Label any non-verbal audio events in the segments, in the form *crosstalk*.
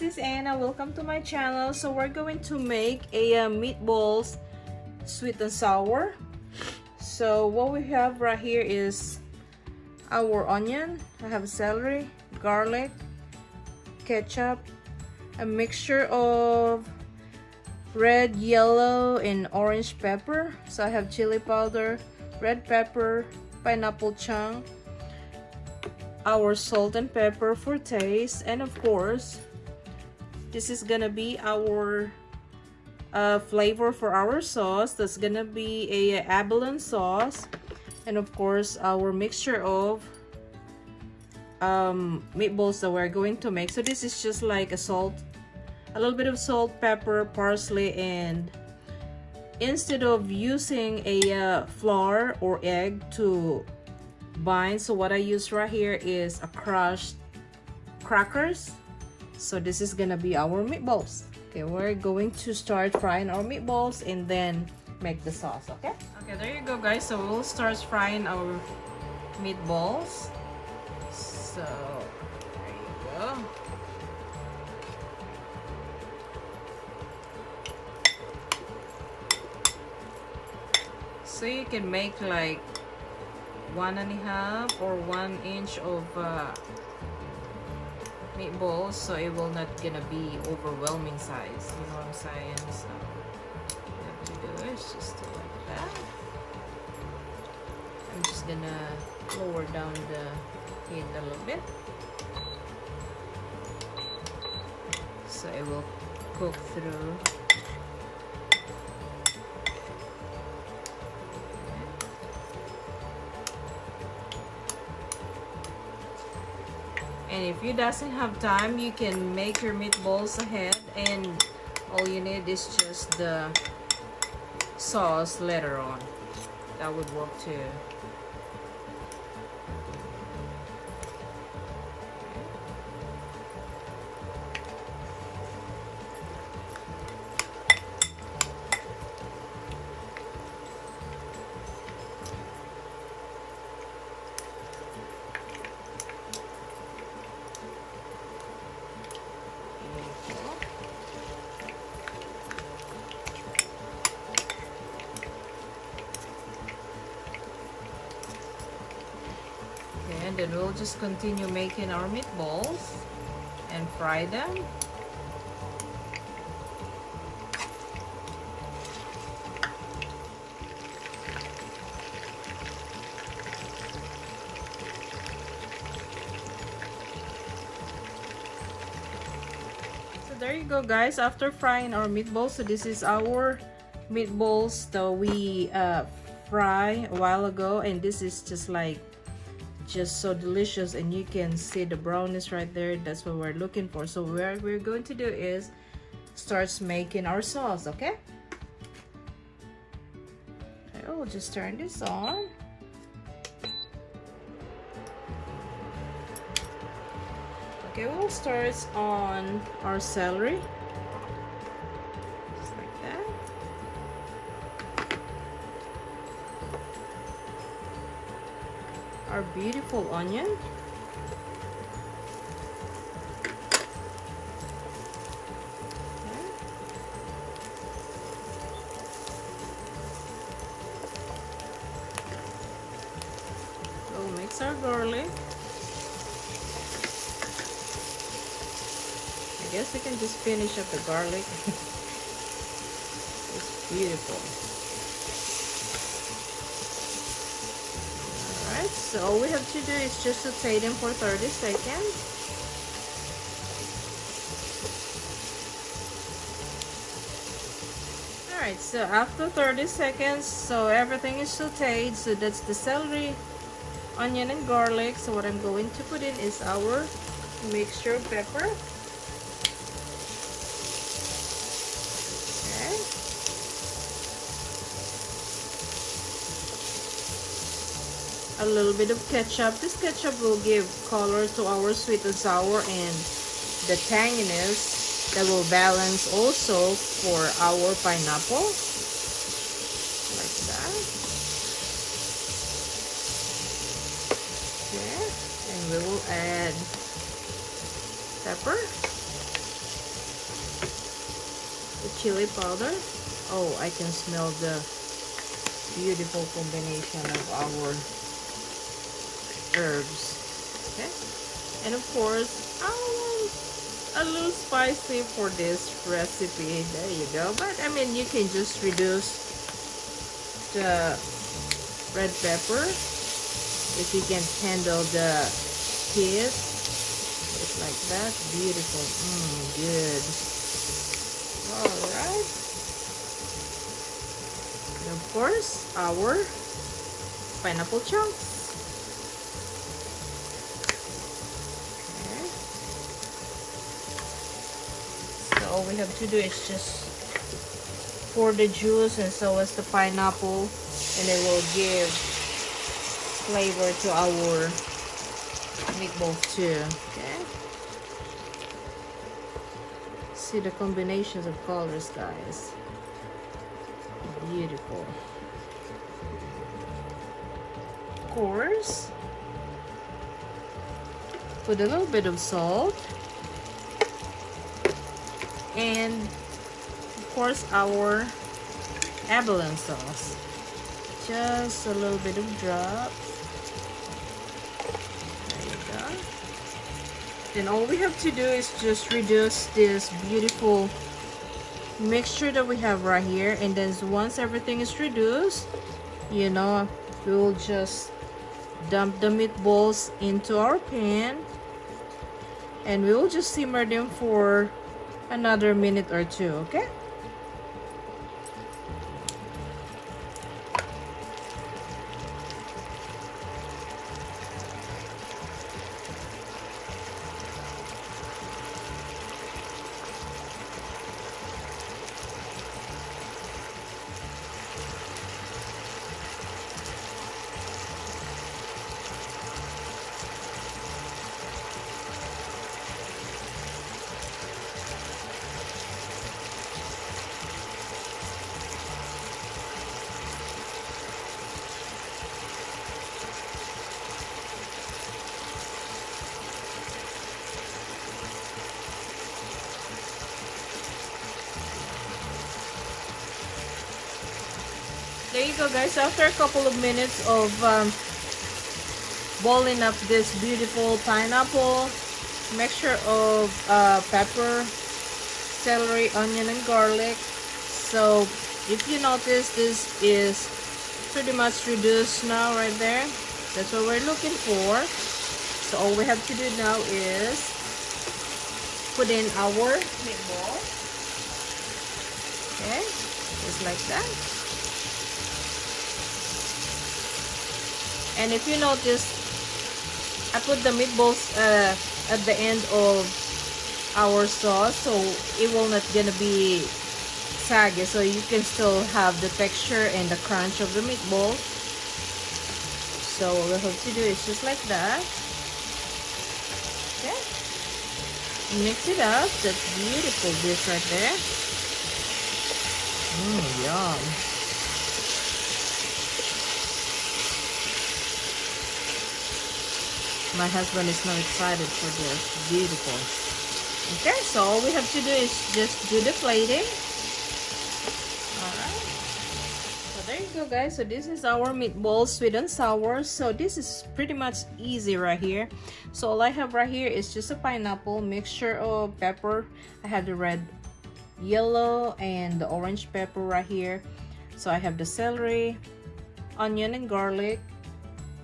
this is Anna. Welcome to my channel. So we're going to make a uh, meatballs sweet and sour. So what we have right here is our onion. I have celery, garlic, ketchup, a mixture of red, yellow, and orange pepper. So I have chili powder, red pepper, pineapple chunk, our salt and pepper for taste, and of course, this is gonna be our uh, flavor for our sauce. That's gonna be a abalone sauce, and of course, our mixture of um, meatballs that we're going to make. So this is just like a salt, a little bit of salt, pepper, parsley, and instead of using a uh, flour or egg to bind so what I use right here is a crushed crackers so this is gonna be our meatballs. Okay we're going to start frying our meatballs and then make the sauce okay? Okay there you go guys. So we'll start frying our meatballs. So there you go. So you can make like one and a half or one inch of uh, meatballs so it will not gonna be overwhelming size you know what I'm saying? So have do is just do like that. I'm just gonna lower down the heat a little bit. So it will cook through and if you doesn't have time you can make your meatballs ahead. And all you need is just the sauce later on. That would work too and then we'll just continue making our meatballs and fry them. So there you go guys. After frying our meatballs so this is our meatballs that we uh, fry a while ago. And this is just like just so delicious and you can see the brownness right there. That's what we're looking for. So what we're going to do is starts making our sauce okay? Okay we'll just turn this on. Okay we'll start on our celery our beautiful onion mix our garlic. I guess we can just finish up the garlic. *laughs* it's beautiful. So all we have to do is just saute them for 30 seconds. Alright so after 30 seconds so everything is sauteed so that's the celery onion and garlic. So what I'm going to put in is our mixture of pepper a little bit of ketchup. This ketchup will give color to our sweet and sour and the tanginess that will balance also for our pineapple. Like that. Okay. And we will add pepper. The chili powder oh I can smell the beautiful combination of our herbs. Okay? And of course a little spicy for this recipe. There you go. But I mean you can just reduce the red pepper. If you can handle the heat just like that. Beautiful. Mm, good. All right. And of course our pineapple chunks we have to do is just pour the juice and so is the pineapple and it will give flavor to our meatballs too okay? See the combinations of colors guys. Beautiful. Of course put a little bit of salt and of course our abalone sauce. Just a little bit of drop. There you go. Then all we have to do is just reduce this beautiful mixture that we have right here. And then once everything is reduced you know we will just dump the meatballs into our pan. And we will just simmer them for another minute or two okay there you go guys. After a couple of minutes of um, boiling up this beautiful pineapple mixture of uh, pepper celery onion and garlic. So if you notice this is pretty much reduced now right there. That's what we're looking for. So all we have to do now is put in our meatball. Okay just like that and if you notice I put the meatballs uh, at the end of our sauce so it will not gonna be saggy. So you can still have the texture and the crunch of the meatball. So what we have to do is just like that. Okay. Mix it up. That's beautiful dish right there. Mmm yum my husband is not excited for this. Beautiful. Okay so all we have to do is just do the plating. All right. So there you go guys. So this is our meatballs sweet and sour. So this is pretty much easy right here. So all i have right here is just a pineapple mixture of pepper. I have the red yellow and the orange pepper right here. So i have the celery onion and garlic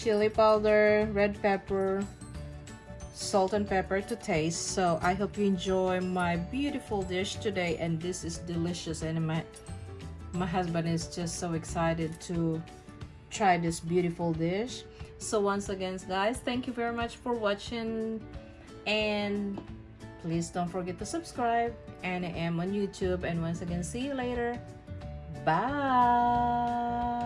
chili powder, red pepper, salt and pepper to taste. So I hope you enjoy my beautiful dish today and this is delicious and my, my husband is just so excited to try this beautiful dish. So once again guys, thank you very much for watching and please don't forget to subscribe and I am on YouTube and once again see you later. Bye!